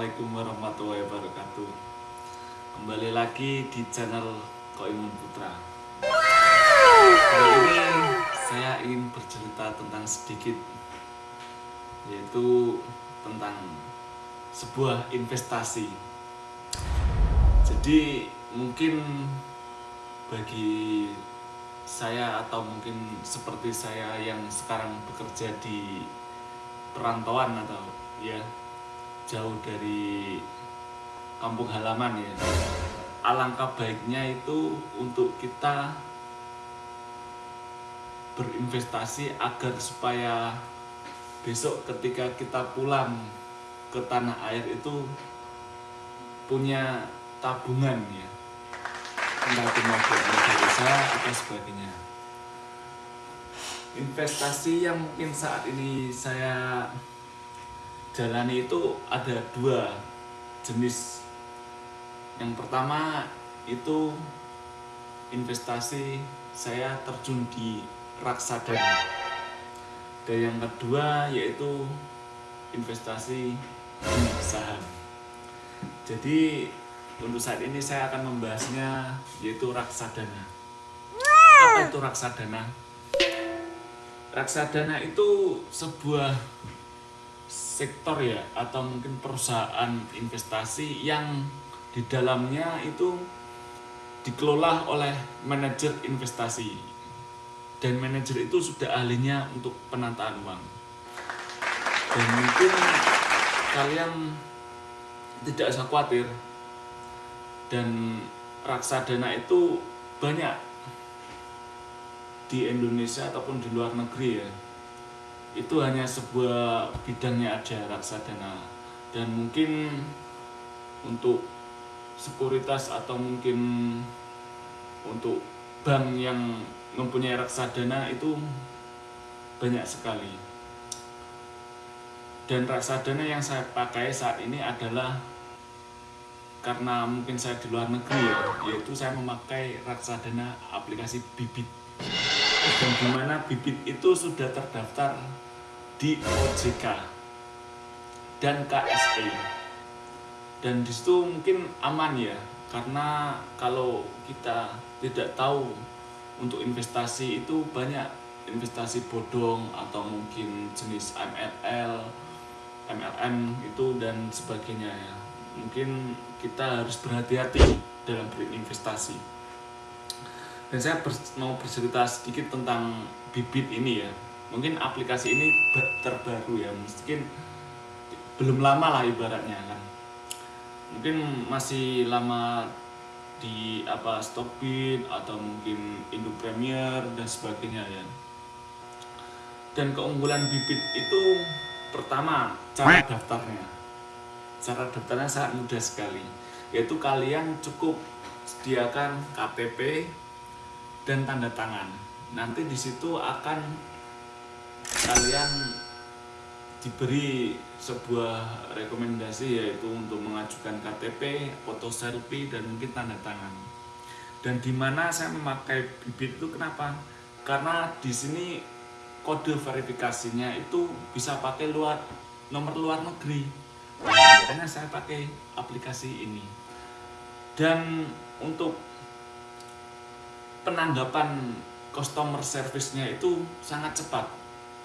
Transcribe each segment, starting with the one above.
Assalamualaikum warahmatullahi wabarakatuh. Kembali lagi di channel Koimun Putra. Kali ini saya ingin bercerita tentang sedikit Yaitu tentang sebuah investasi. Jadi mungkin bagi saya atau mungkin seperti saya yang sekarang bekerja di perantauan atau ya jauh dari kampung halaman ya. Alangkah baiknya itu untuk kita berinvestasi agar supaya besok ketika kita pulang ke tanah air itu punya tabungan ya. Entah itu mau usaha atau sebagainya. Investasi yang mungkin saat ini saya jalani itu ada dua jenis. Yang pertama itu investasi saya terjun di raksadana dan yang kedua yaitu investasi di saham. Jadi untuk saat ini saya akan membahasnya yaitu raksadana apa itu raksadana raksadana itu sebuah sektor ya atau mungkin perusahaan investasi yang di dalamnya itu dikelola oleh manajer investasi. Dan manajer itu sudah ahlinya untuk penataan uang. Dan mungkin kalian tidak usah khawatir dan raksadana itu banyak di Indonesia ataupun di luar negeri ya itu hanya sebuah bidangnya aja raksadana. Dan mungkin untuk sekuritas atau mungkin untuk bank yang mempunyai raksadana itu banyak sekali. Dan raksadana yang saya pakai saat ini adalah karena mungkin saya di luar negeri ya yaitu saya memakai raksadana aplikasi bibit dan di mana bibit itu sudah terdaftar di OJK dan KSE dan di situ mungkin aman ya karena kalau kita tidak tahu untuk investasi itu banyak investasi bodong atau mungkin jenis MLL, MLM itu dan sebagainya ya. Mungkin kita harus berhati-hati dalam berinvestasi dan saya mau bercerita sedikit tentang bibit ini ya. Mungkin aplikasi ini terbaru ya. Mungkin belum lama lah ibaratnya kan. Mungkin masih lama di apa Stockbit atau mungkin Indo Premier dan sebagainya ya. Dan keunggulan bibit itu pertama cara daftarnya. Cara daftarnya sangat mudah sekali. Yaitu kalian cukup sediakan KTP dan tanda tangan nanti di situ akan kalian diberi sebuah rekomendasi yaitu untuk mengajukan KTP, foto selfie dan mungkin tanda tangan. Dan di mana saya memakai bibit itu kenapa? Karena di sini kode verifikasinya itu bisa pakai luar nomor luar negeri. Makanya saya pakai aplikasi ini. Dan untuk penanggapan customer service-nya itu sangat cepat.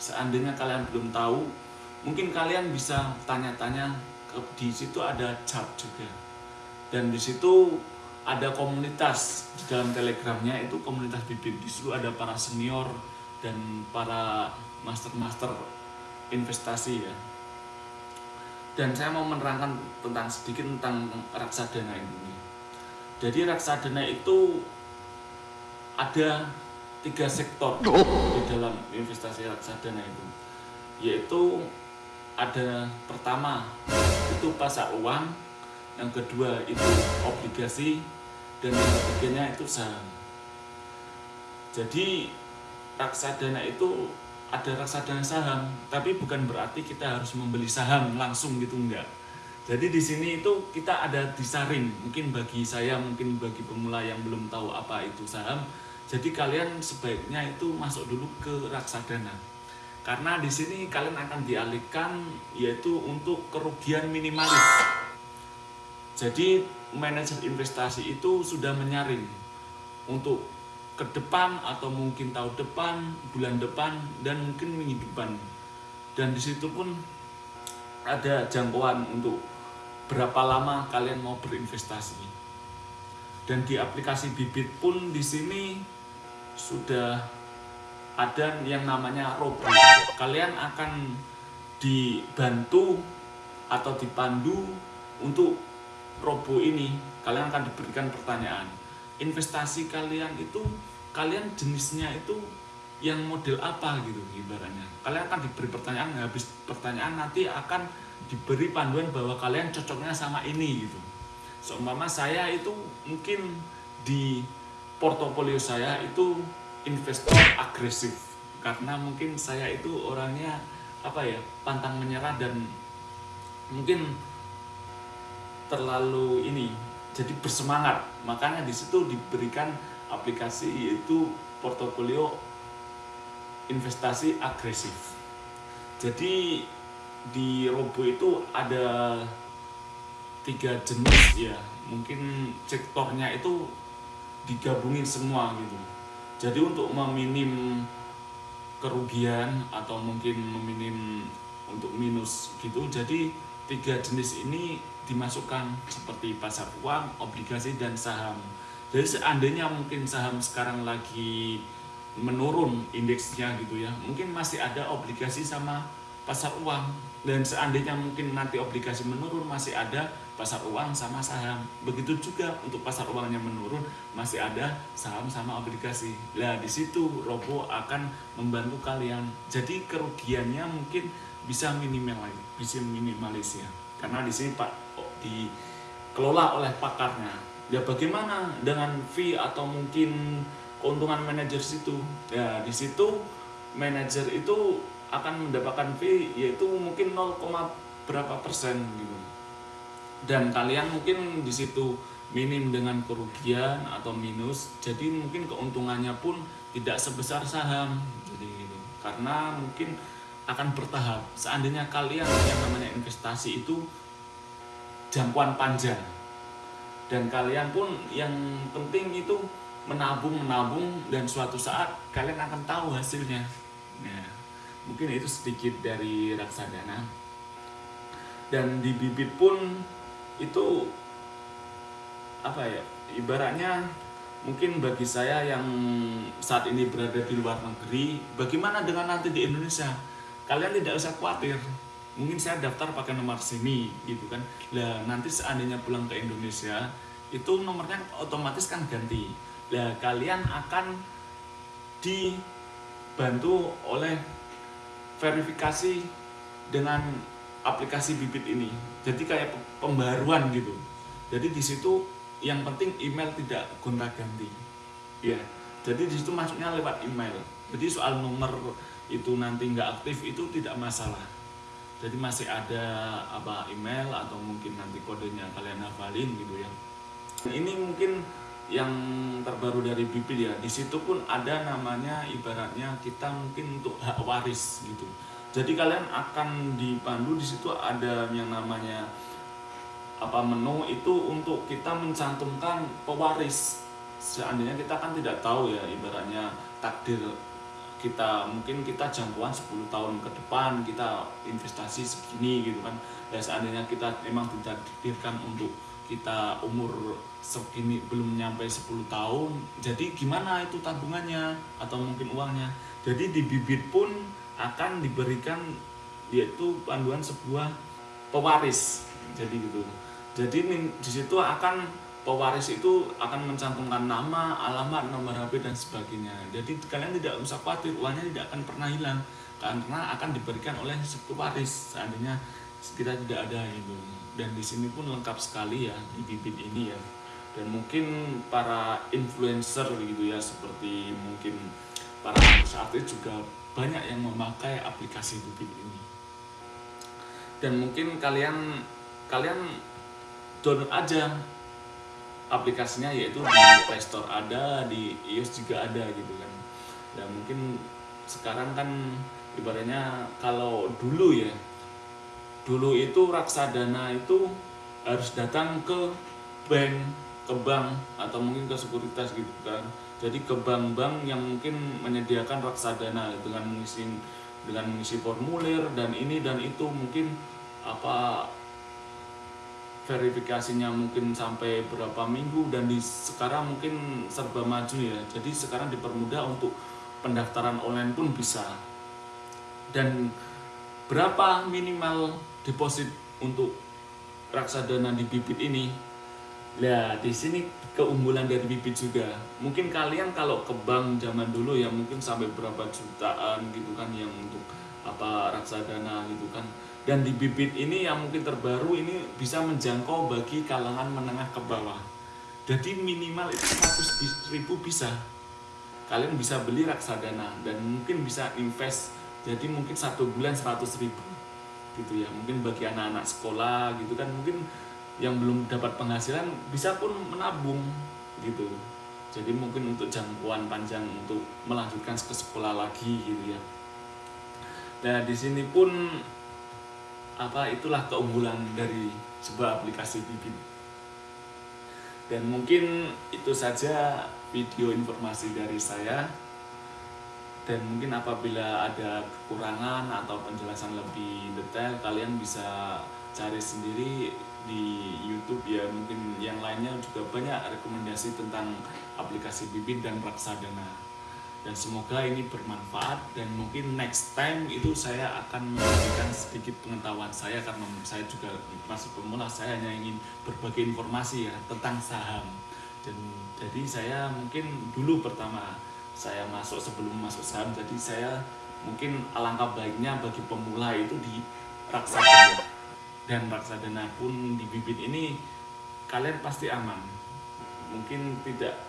Seandainya kalian belum tahu mungkin kalian bisa tanya-tanya di situ ada chat juga. Dan di situ ada komunitas di dalam telegramnya itu komunitas bibit. Di situ ada para senior dan para master-master investasi ya. Dan saya mau menerangkan tentang sedikit tentang raksadana ini. Jadi raksadana itu ada tiga sektor di dalam investasi reksadana itu yaitu ada pertama itu pasar uang yang kedua itu obligasi dan yang ketiganya itu saham. Jadi reksadana itu ada reksadana saham tapi bukan berarti kita harus membeli saham langsung gitu enggak jadi di sini itu kita ada disaring. Mungkin bagi saya mungkin bagi pemula yang belum tahu apa itu saham jadi kalian sebaiknya itu masuk dulu ke raksadana karena di sini kalian akan dialihkan yaitu untuk kerugian minimalis jadi manajer investasi itu sudah menyaring untuk ke depan atau mungkin tahun depan, bulan depan dan mungkin minggu depan. Dan di situ pun ada jangkauan untuk berapa lama kalian mau berinvestasi. Dan di aplikasi Bibit pun di sini sudah ada yang namanya robo. Kalian akan dibantu atau dipandu untuk robo ini. Kalian akan diberikan pertanyaan investasi kalian itu kalian jenisnya itu yang model apa gitu ibaratnya kalian akan diberi pertanyaan habis pertanyaan nanti akan diberi panduan bahwa kalian cocoknya sama ini gitu seumpama saya itu mungkin di portofolio saya itu investor agresif. Karena mungkin saya itu orangnya apa ya pantang menyerah dan mungkin terlalu ini jadi bersemangat. Makanya di situ diberikan aplikasi yaitu portofolio investasi agresif. Jadi di Robo itu ada tiga jenis ya mungkin sektornya itu digabungin semua gitu jadi untuk meminim kerugian atau mungkin meminim untuk minus gitu jadi tiga jenis ini dimasukkan seperti pasar uang, obligasi, dan saham. Jadi seandainya mungkin saham sekarang lagi menurun indeksnya gitu ya, mungkin masih ada obligasi sama pasar uang. Dan seandainya mungkin nanti obligasi menurun, masih ada pasar uang sama saham. Begitu juga untuk pasar uangnya menurun, masih ada saham sama obligasi. Nah di situ Robo akan membantu kalian. Jadi kerugiannya mungkin bisa minimal, bisa minimalis ya. Karena di sini Pak dikelola oleh pakarnya. Ya bagaimana dengan fee atau mungkin keuntungan manajer situ? Ya di situ manajer itu akan mendapatkan fee yaitu mungkin 0, berapa persen gitu. Dan kalian mungkin di situ minim dengan kerugian atau minus, jadi mungkin keuntungannya pun tidak sebesar saham. Jadi gitu. Karena mungkin akan bertahap. Seandainya kalian yang namanya investasi itu jangkauan panjang dan kalian pun yang penting itu menabung menabung dan suatu saat kalian akan tahu hasilnya ya, mungkin itu sedikit dari raksadana dan di bibit pun itu apa ya ibaratnya mungkin bagi saya yang saat ini berada di luar negeri bagaimana dengan nanti di Indonesia? Kalian tidak usah khawatir. Mungkin saya daftar pakai nomor sini gitu kan. Lah nanti seandainya pulang ke Indonesia itu nomornya otomatis kan ganti. Lah kalian akan dibantu oleh verifikasi dengan aplikasi bibit ini. Jadi kayak pembaruan gitu. Jadi di situ yang penting email tidak gonta ganti. Ya jadi di situ masuknya lewat email. Jadi soal nomor itu nanti nggak aktif itu tidak masalah. Jadi masih ada apa email atau mungkin nanti kodenya kalian hafalin gitu ya. Ini mungkin yang terbaru dari Bibit ya di situ pun ada namanya ibaratnya kita mungkin untuk hak waris gitu. Jadi kalian akan dipandu di situ ada yang namanya apa menu itu untuk kita mencantumkan pewaris. Seandainya kita kan tidak tahu ya ibaratnya takdir kita. Mungkin kita jangkauan 10 tahun ke depan kita investasi segini gitu kan. Ya seandainya kita memang tidak ditakdirkan untuk kita umur segini belum nyampe 10 tahun jadi gimana itu tabungannya atau mungkin uangnya jadi di bibit pun akan diberikan yaitu panduan sebuah pewaris jadi gitu jadi di situ akan pewaris itu akan mencantumkan nama, alamat, nomor HP dan sebagainya. Jadi kalian tidak usah khawatir uangnya tidak akan pernah hilang karena akan diberikan oleh pewaris seandainya kita tidak ada itu. Dan di sini pun lengkap sekali ya di bibit ini ya. Dan mungkin para influencer gitu ya seperti mungkin para artis juga banyak yang memakai aplikasi bibit ini. Dan mungkin kalian kalian download aja aplikasinya yaitu di Play Store ada, di iOS juga ada gitu kan. Dan mungkin sekarang kan ibaratnya kalau dulu ya dulu itu raksadana itu harus datang ke bank ke bank atau mungkin ke sekuritas gitu kan. Jadi ke bank-bank yang mungkin menyediakan raksadana dengan mengisi dengan mengisi formulir dan ini dan itu mungkin apa verifikasinya mungkin sampai berapa minggu dan di sekarang mungkin serba maju ya. Jadi sekarang dipermudah untuk pendaftaran online pun bisa. Dan berapa minimal deposit untuk raksadana di bibit ini Ya, di sini keunggulan dari bibit juga. Mungkin kalian kalau ke bank zaman dulu ya mungkin sampai berapa jutaan gitu kan yang untuk apa raksadana gitu kan. Dan di bibit ini yang mungkin terbaru ini bisa menjangkau bagi kalangan menengah ke bawah. Jadi minimal itu 100 ribu bisa. Kalian bisa beli raksadana dan mungkin bisa invest. Jadi mungkin satu bulan 100 ribu gitu ya. Mungkin bagi anak-anak sekolah gitu kan mungkin yang belum dapat penghasilan bisa pun menabung gitu. Jadi mungkin untuk jangkauan panjang untuk melanjutkan ke sekolah lagi gitu ya. Nah di sini pun apa itulah keunggulan dari sebuah aplikasi bibit. Dan mungkin itu saja video informasi dari saya dan mungkin apabila ada kekurangan atau penjelasan lebih detail kalian bisa cari sendiri di YouTube. Ya mungkin yang lainnya juga banyak rekomendasi tentang aplikasi Bibit dan Raksadana dan semoga ini bermanfaat. Dan mungkin next time itu saya akan memberikan sedikit pengetahuan saya karena saya juga masih pemula saya hanya ingin berbagi informasi ya tentang saham. Dan jadi saya mungkin dulu pertama saya masuk sebelum masuk saham jadi saya mungkin alangkah baiknya bagi pemula itu di Raksadana dan raksadana pun di bibit ini kalian pasti aman. Mungkin tidak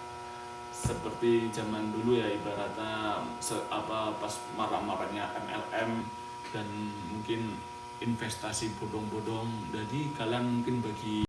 seperti zaman dulu ya ibaratnya se, apa pas marah-marahnya MLM dan mungkin investasi bodong-bodong. Jadi kalian mungkin bagi